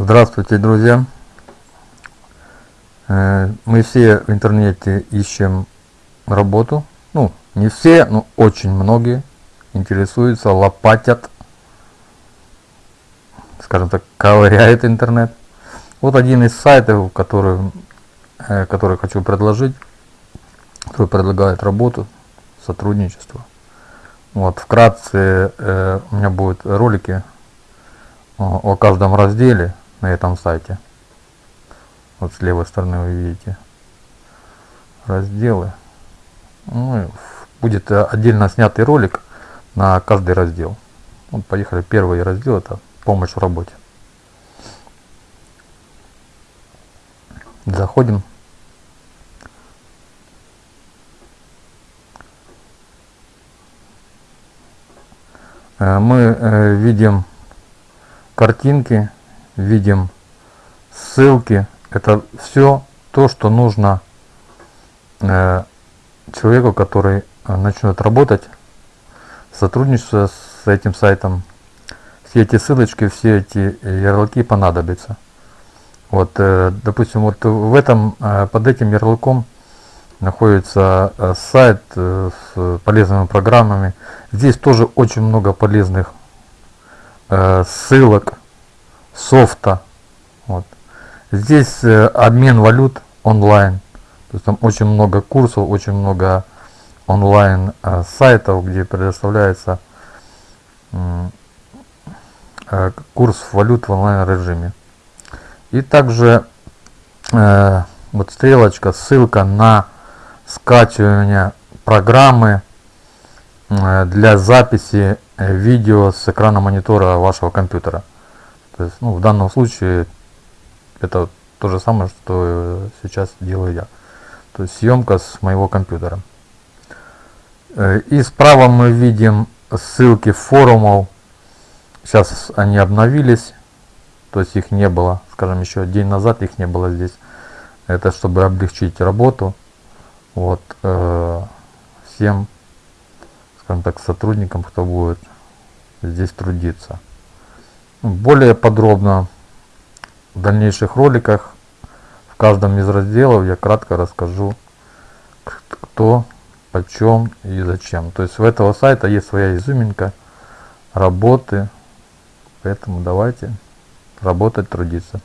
Здравствуйте, друзья! Э, мы все в интернете ищем работу. Ну, не все, но очень многие интересуются, лопатят, скажем так, ковыряет интернет. Вот один из сайтов, который, э, который хочу предложить, который предлагает работу, сотрудничество. Вот, вкратце э, у меня будут ролики о, о каждом разделе на этом сайте. Вот с левой стороны вы видите разделы. Ну, будет отдельно снятый ролик на каждый раздел. Вот поехали. Первый раздел это помощь в работе. Заходим. Э, мы э, видим картинки, видим ссылки. Это все то, что нужно э, человеку, который начнет работать, сотрудничество с этим сайтом. Все эти ссылочки, все эти ярлыки понадобятся. Вот, э, допустим, вот в этом, э, под этим ярлыком находится э, сайт э, с полезными программами. Здесь тоже очень много полезных Э, ссылок, софта. Вот. Здесь э, обмен валют онлайн. То есть там очень много курсов, очень много онлайн э, сайтов, где предоставляется курс валют в онлайн режиме. И также вот стрелочка, ссылка на скачивание программы для записи Э, видео с экрана монитора вашего компьютера. То есть, ну, в данном случае это то же самое, что сейчас делаю я. То есть съемка с моего компьютера. Э, и справа мы видим ссылки форумов. Сейчас они обновились. То есть их не было, скажем, еще день назад их не было здесь. Это чтобы облегчить работу. Вот э, всем скажем так, сотрудникам, кто будет здесь трудиться. Более подробно в дальнейших роликах в каждом из разделов я кратко расскажу, кто, почем и зачем. То есть у этого сайта есть своя изюминка, работы, поэтому давайте работать, трудиться.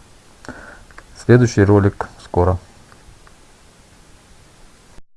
Следующий ролик скоро.